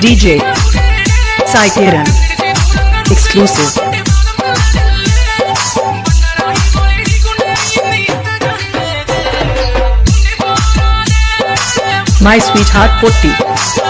DJ Sai Kiran Exclusive My Sweetheart Potti